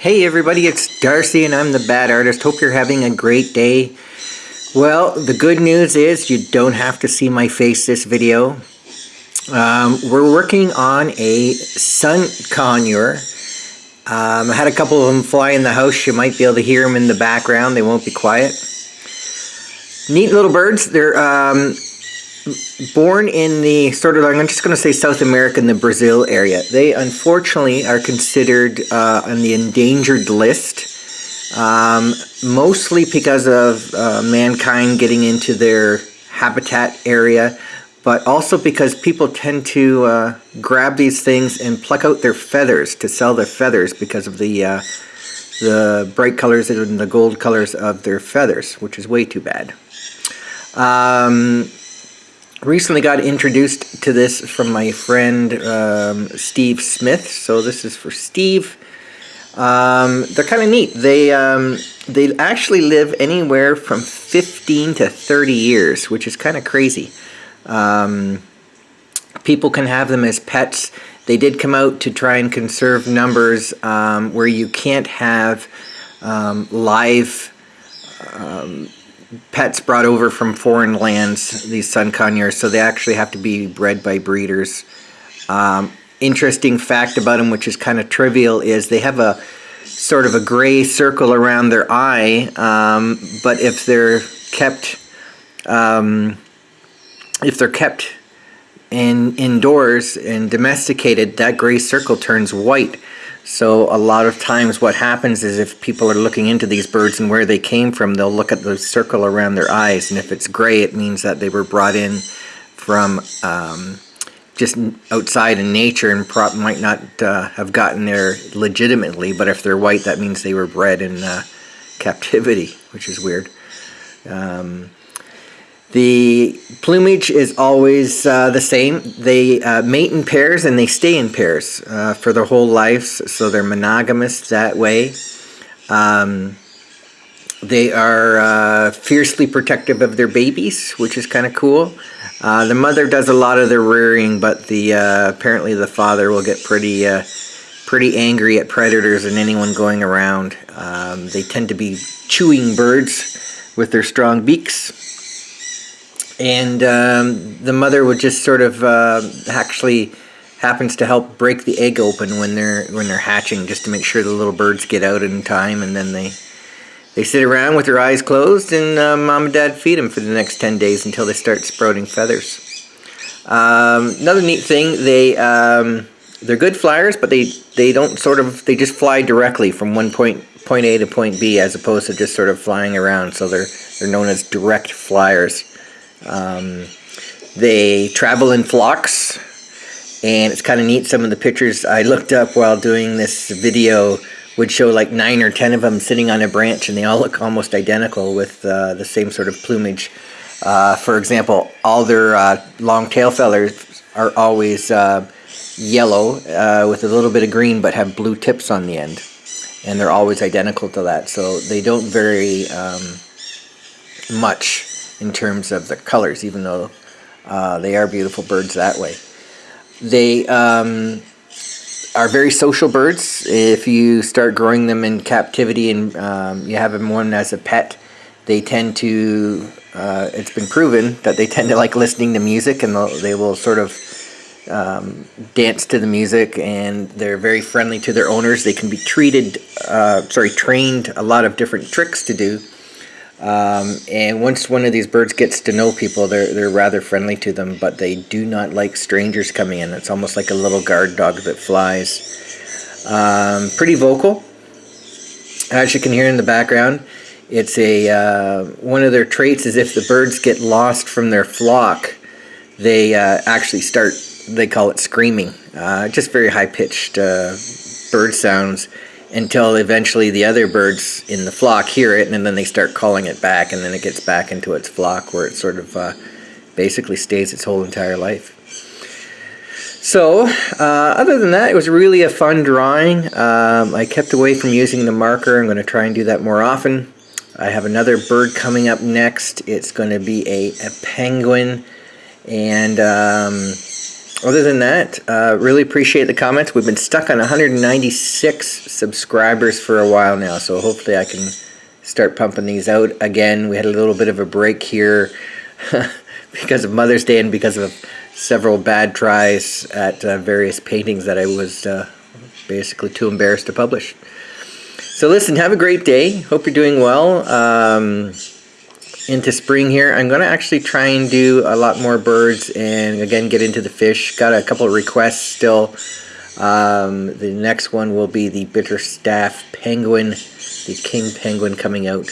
Hey everybody, it's Darcy and I'm the Bad Artist. Hope you're having a great day. Well, the good news is you don't have to see my face this video. Um, we're working on a sun conure. Um, I had a couple of them fly in the house. You might be able to hear them in the background. They won't be quiet. Neat little birds. They're um, born in the sort of, I'm just going to say South America in the Brazil area. They unfortunately are considered uh, on the endangered list, um, mostly because of uh, mankind getting into their habitat area, but also because people tend to uh, grab these things and pluck out their feathers to sell their feathers because of the uh, the bright colors and the gold colors of their feathers, which is way too bad. Um, recently got introduced to this from my friend um, Steve Smith. So this is for Steve. Um, they're kind of neat. They um, they actually live anywhere from 15 to 30 years, which is kind of crazy. Um, people can have them as pets. They did come out to try and conserve numbers um, where you can't have um, live pets brought over from foreign lands, these sun conures, so they actually have to be bred by breeders. Um, interesting fact about them, which is kind of trivial, is they have a sort of a gray circle around their eye, um, but if they're kept, um, if they're kept in indoors and domesticated, that gray circle turns white. So a lot of times what happens is if people are looking into these birds and where they came from, they'll look at the circle around their eyes. And if it's gray, it means that they were brought in from um, just outside in nature and might not uh, have gotten there legitimately. But if they're white, that means they were bred in uh, captivity, which is weird. Um, the plumage is always uh, the same. They uh, mate in pairs and they stay in pairs uh, for their whole lives, so they're monogamous that way. Um, they are uh, fiercely protective of their babies, which is kind of cool. Uh, the mother does a lot of their rearing, but the uh, apparently the father will get pretty pretty angry at predators and anyone going around. Um, they tend to be chewing birds with their strong beaks and um, the mother would just sort of uh, actually happens to help break the egg open when they're when they're hatching just to make sure the little birds get out in time. And then they they sit around with their eyes closed and uh, mom and dad feed them for the next 10 days until they start sprouting feathers. Um, another neat thing they um, they're good flyers but they they don't sort of they just fly directly from one point point A to point B as opposed to just sort of flying around. So they're they're known as direct flyers um, they travel in flocks and it's kind of neat some of the pictures I looked up while doing this video would show like nine or ten of them sitting on a branch and they all look almost identical with uh, the same sort of plumage. Uh, for example, all their uh, long tail feathers are always uh, yellow uh, with a little bit of green but have blue tips on the end. And they're always identical to that, so they don't vary um, much in terms of the colors, even though uh, they are beautiful birds that way. They um, are very social birds. If you start growing them in captivity and um, you have them one as a pet, they tend to, uh, it's been proven that they tend to like listening to music and they will sort of um, dance to the music and they're very friendly to their owners. They can be treated, uh, sorry, trained a lot of different tricks to do. Um, and once one of these birds gets to know people, they're, they're rather friendly to them, but they do not like strangers coming in. It's almost like a little guard dog that flies. Um, pretty vocal, as you can hear in the background. It's a uh, one of their traits is if the birds get lost from their flock, they uh, actually start, they call it screaming. Uh, just very high-pitched uh, bird sounds until eventually the other birds in the flock hear it and then they start calling it back and then it gets back into its flock where it sort of uh, basically stays its whole entire life. So, uh, other than that, it was really a fun drawing. Um, I kept away from using the marker. I'm going to try and do that more often. I have another bird coming up next. It's going to be a, a penguin. And um, other than that, uh, really appreciate the comments. We've been stuck on 196 subscribers for a while now, so hopefully I can start pumping these out again. We had a little bit of a break here because of Mother's Day and because of several bad tries at uh, various paintings that I was uh, basically too embarrassed to publish. So listen, have a great day. Hope you're doing well. Um, into spring here. I'm going to actually try and do a lot more birds and again get into the fish. Got a couple of requests still. Um, the next one will be the Bitterstaff penguin, the king penguin coming out.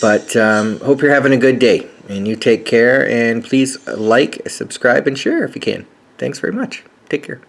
But um, hope you're having a good day and you take care and please like, subscribe and share if you can. Thanks very much. Take care.